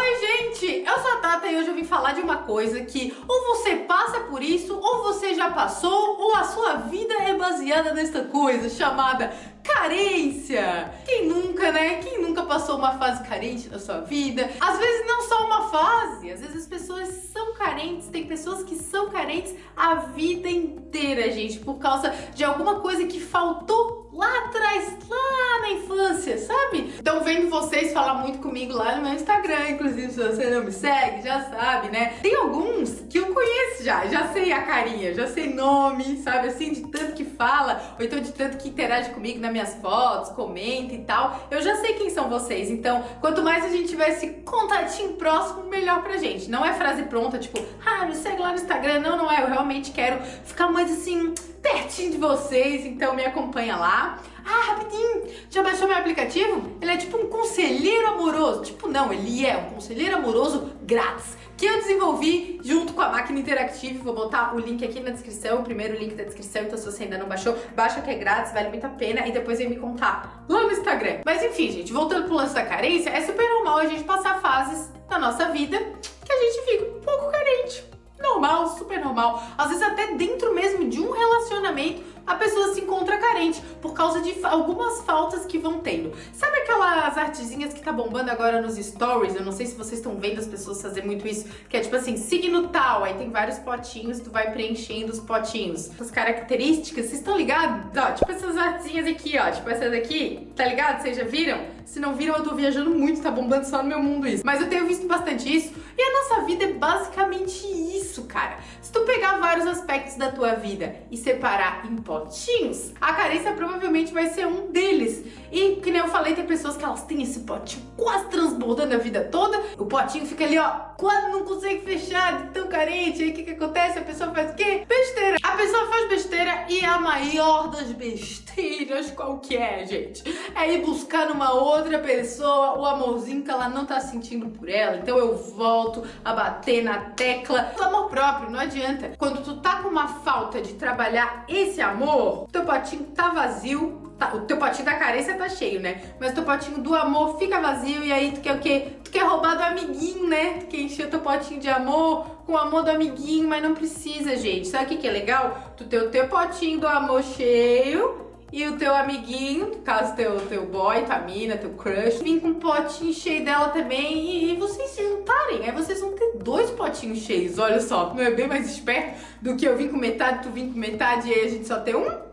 Oi gente, eu sou a Tata e hoje eu vim falar de uma coisa que ou você passa por isso, ou você já passou, ou a sua vida é baseada nesta coisa chamada carência. Quem nunca, né? Quem nunca passou uma fase carente na sua vida? Às vezes não só uma fase, às vezes as pessoas são carentes, tem pessoas que são carentes a vida inteira, gente, por causa de alguma coisa que faltou lá atrás, lá na infância, sabe? Então vendo vocês falar muito comigo lá no meu Instagram, inclusive se você não me segue, já sabe, né? Tem alguns que eu conheço já, já sei a carinha, já sei nome, sabe? Assim, de tanto que fala, ou então de tanto que interage comigo nas minhas fotos, comenta e tal, eu já sei quem são vocês. Então, quanto mais a gente tiver esse contatinho próximo, melhor pra gente. Não é frase pronta, tipo, ah, me segue lá no Instagram. Não, não é. Eu realmente quero ficar mais assim pertinho de vocês, então me acompanha lá. Ah, rapidinho, já baixou meu aplicativo? Ele é tipo um conselheiro amoroso. Tipo, não, ele é um conselheiro amoroso grátis, que eu desenvolvi junto com a máquina interativa. Vou botar o link aqui na descrição, o primeiro link da descrição, então se você ainda não baixou, baixa que é grátis, vale muito a pena, e depois vem me contar lá no Instagram. Mas enfim, gente, voltando pro lance da carência, é super normal a gente passar fases na nossa vida que a gente fica um pouco carente normal, super normal. Às vezes até dentro mesmo de um relacionamento a pessoa se encontra carente por causa de algumas faltas que vão tendo. Sabe aquelas artezinhas que tá bombando agora nos stories? Eu não sei se vocês estão vendo as pessoas fazer muito isso, que é tipo assim, signo tal, aí tem vários potinhos, tu vai preenchendo os potinhos. As características, vocês estão ligados? Ó, tipo essas artezinhas aqui, ó, tipo essa daqui, tá ligado? Vocês já viram? Se não viram, eu tô viajando muito, tá bombando só no meu mundo isso. Mas eu tenho visto bastante isso, e a nossa vida é basicamente isso, cara. Se tu pegar vários aspectos da tua vida e separar em potinhos, a carência provavelmente vai ser um deles. E, que nem eu falei, tem pessoas que elas têm esse potinho quase transbordando a vida toda, o potinho fica ali, ó, quase não consegue fechar de tão carente, aí o que que acontece? A pessoa faz o quê? Besteira. E a maior das besteiras qual que é, gente? É ir buscar numa outra pessoa o amorzinho que ela não tá sentindo por ela. Então eu volto a bater na tecla do amor próprio, não adianta. Quando tu tá com uma falta de trabalhar esse amor, teu potinho tá vazio, tá, o teu potinho da carência tá cheio, né? Mas teu potinho do amor fica vazio e aí tu quer o quê? Tu quer roubar do amiguinho, né? Tu quer encher o teu potinho de amor com o amor do amiguinho, mas não precisa, gente. Sabe o que, que é legal? Tu ter o teu potinho do amor cheio e o teu amiguinho, caso teu, teu boy, tua mina, teu crush, vir com um potinho cheio dela também e, e, vocês se juntarem. Aí vocês vão ter dois potinhos cheios, olha só. Não é bem mais esperto do que eu vim com metade, tu vim com metade e aí a gente só tem um?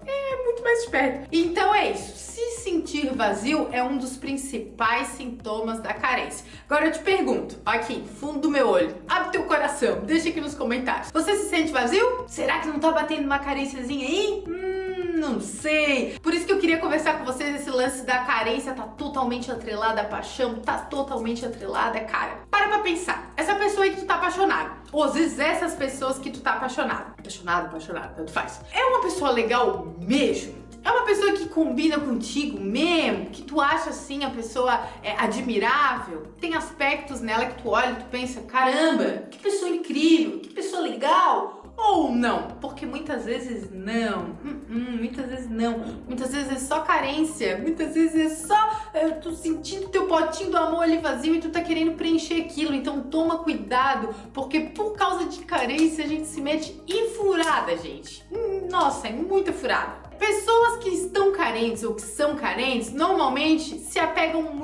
Mais. Então é isso. Se sentir vazio é um dos principais sintomas da carência. Agora eu te pergunto, aqui, fundo do meu olho, abre teu coração, deixa aqui nos comentários. Você se sente vazio? Será que não tá batendo uma carênciazinha aí? Hum, não sei. Por isso que eu queria conversar com vocês esse lance da carência tá totalmente atrelada à paixão, tá totalmente atrelada, cara. Para pra pensar. Essa pessoa aí que tu tá apaixonado, ou às vezes essas pessoas que tu tá apaixonado, apaixonado, apaixonado, tanto faz. É uma pessoa legal mesmo? É uma pessoa que combina contigo mesmo? Que tu acha assim a pessoa é, admirável? Tem aspectos nela que tu olha e tu pensa, caramba, que pessoa incrível, que pessoa legal ou não? Porque muitas vezes não, hum, hum, muitas vezes não, muitas vezes é só carência, muitas vezes é só é, tu sentindo teu potinho do amor ali vazio e tu tá querendo preencher aquilo, então toma cuidado, porque por causa de carência a gente se mete em furada, gente. Nossa, é muita furada. Pessoas que estão carentes ou que são carentes, normalmente se apegam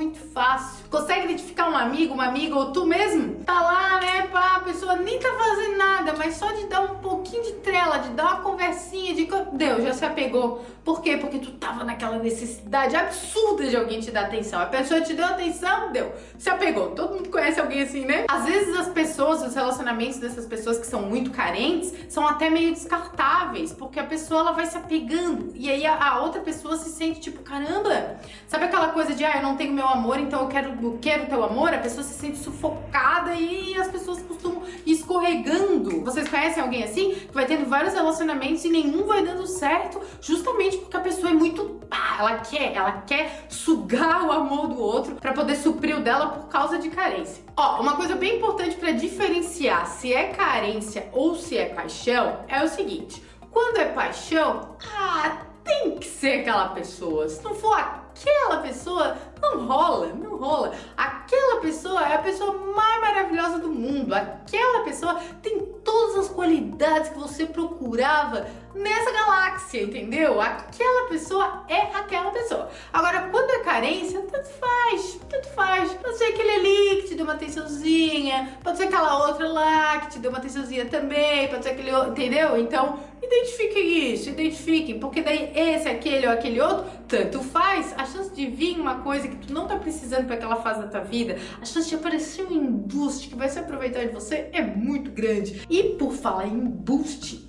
muito fácil. Consegue identificar um amigo, uma amiga ou tu mesmo? Tá lá, né, pá, a pessoa nem tá fazendo nada, mas só de dar um pouquinho de trela, de dar uma conversinha, de... Deus, já se apegou. Por quê? Porque tu tava naquela necessidade absurda de alguém te dar atenção. A pessoa te deu atenção, deu. Se apegou. Todo mundo conhece alguém assim, né? Às vezes as pessoas, os relacionamentos dessas pessoas que são muito carentes, são até meio descartáveis, porque a pessoa ela vai se apegando e aí a, a, outra pessoa se sente tipo, caramba, sabe aquela coisa de, ah, não tenho meu amor, então eu quero, eu quero teu amor? A pessoa se sente sufocada e as pessoas costumam escorregando. Vocês conhecem alguém assim? Que vai tendo vários relacionamentos e nenhum vai dando certo, justamente porque a pessoa é muito, pá, ela quer, ela quer sugar o amor do outro pra poder suprir o dela por causa de carência. Ó, uma coisa bem importante pra diferenciar se é carência ou se é paixão é o seguinte, quando é paixão, ah, tem que ser aquela pessoa. Se não for aquela pessoa, não rola, não rola. Aquela pessoa é a pessoa mais maravilhosa do mundo. Aquela pessoa tem todas as qualidades que você procurava nessa galáxia, entendeu? Aquela pessoa é aquela pessoa. Agora, quando é carência, tanto faz, tanto faz. Pode ser aquele ali que te deu uma atençãozinha, pode ser aquela outra lá que te deu uma atençãozinha também, pode ser aquele outro, entendeu? Então, identifiquem isso, identifiquem, porque daí esse, aquele ou aquele outro, tanto faz. A chance de vir uma coisa que tu não tá precisando para aquela fase da tua vida, a chance de aparecer um embuste que vai se aproveitar de você é muito grande. E por falar em embuste,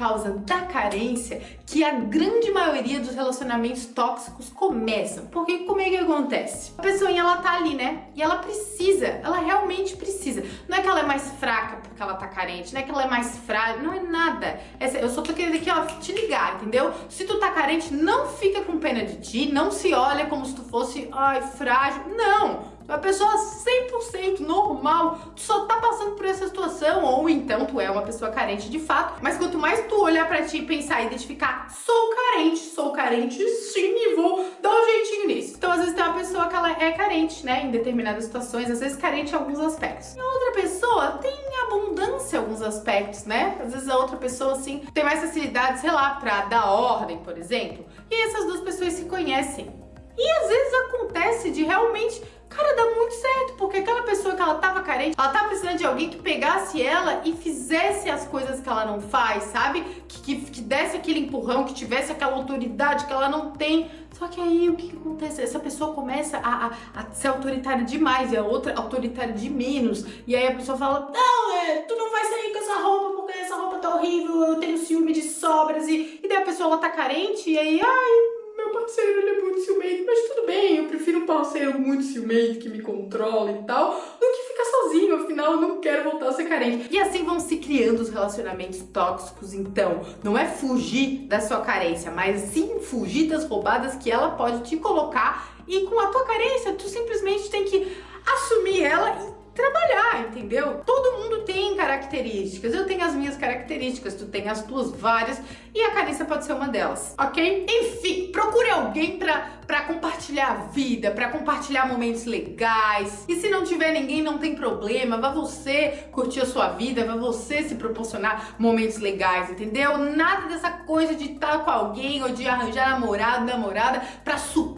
causa da carência que a grande maioria dos relacionamentos tóxicos começam. Porque como é que acontece? A pessoa ela tá ali, né? E ela precisa, ela realmente precisa. Não é que ela é mais fraca porque ela tá carente, não é que ela é mais frágil, não é nada. Eu só tô querendo aqui, ó, te ligar, entendeu? Se tu tá carente, não fica com pena de ti, não se olha como se tu fosse, ai, frágil. Não! Uma pessoa 100% normal, tu só tá passando por essa situação, ou então tu é uma pessoa carente de fato, mas quanto mais tu olhar pra ti e pensar e identificar, sou carente, sou carente sim e vou dar um jeitinho nisso. Então às vezes tem uma pessoa que ela é carente, né, em determinadas situações, às vezes carente em alguns aspectos. E outra pessoa tem abundância em alguns aspectos, né? Às vezes a outra pessoa, assim, tem mais facilidade, sei lá, pra dar ordem, por exemplo. E essas duas pessoas se conhecem. E às vezes acontece de realmente Cara, dá muito certo, porque aquela pessoa que ela tava carente, ela tava precisando de alguém que pegasse ela e fizesse as coisas que ela não faz, sabe? Que, que, que desse aquele empurrão, que tivesse aquela autoridade que ela não tem. Só que aí o que, que acontece? Essa pessoa começa a, a, a, ser autoritária demais e a outra autoritária de menos. E aí a pessoa fala: Não, é, tu não vai sair com essa roupa porque essa roupa tá horrível, eu tenho ciúme de sobras. E, e daí a pessoa ela tá carente e aí, ai parceiro ele é muito ciumento, mas tudo bem, eu prefiro um parceiro muito ciumento que me controla e tal, do que ficar sozinho, afinal eu não quero voltar a ser carente. E assim vão se criando os relacionamentos tóxicos, então, não é fugir da sua carência, mas sim fugir das roubadas que ela pode te colocar e com a tua carência tu simplesmente tem que assumir ela e trabalhar, entendeu? Todo mundo tem características, eu tenho as minhas características, tu tem as tuas várias e a carência pode ser uma delas, ok? Enfim, procure alguém pra, pra compartilhar a vida, pra compartilhar momentos legais e se não tiver ninguém não tem problema, vá você curtir a sua vida, vá você se proporcionar momentos legais, entendeu? Nada dessa coisa de estar com alguém ou de arranjar namorado, namorada pra suprir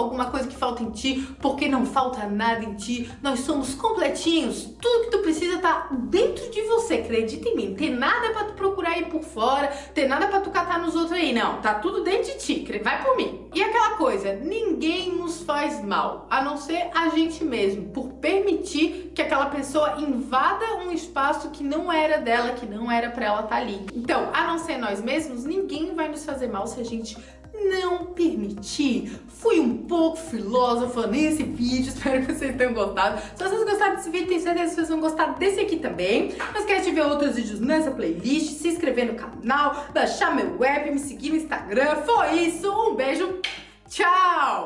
alguma coisa que falta em ti, porque não falta nada em ti, nós somos completinhos tudo que tu precisa tá dentro de você, acredita em mim. Tem nada pra tu procurar aí por fora, tem nada pra tu catar nos outros aí, não. Tá tudo dentro de ti, vai por mim. E aquela coisa, ninguém nos faz mal, a não ser a gente mesmo, por permitir que aquela pessoa invada um espaço que não era dela, que não era pra ela estar tá ali. Então, a não ser nós mesmos, ninguém vai nos fazer mal se a gente não permitir. Fui um pouco filósofa nesse vídeo, espero que vocês tenham gostado. Se vocês gostaram desse vídeo, tenho certeza que vocês vão gostar desse aqui também. Não esquece de ver outros vídeos nessa playlist, se inscrever no canal, baixar meu web, me seguir no Instagram. Foi isso, um beijo, tchau!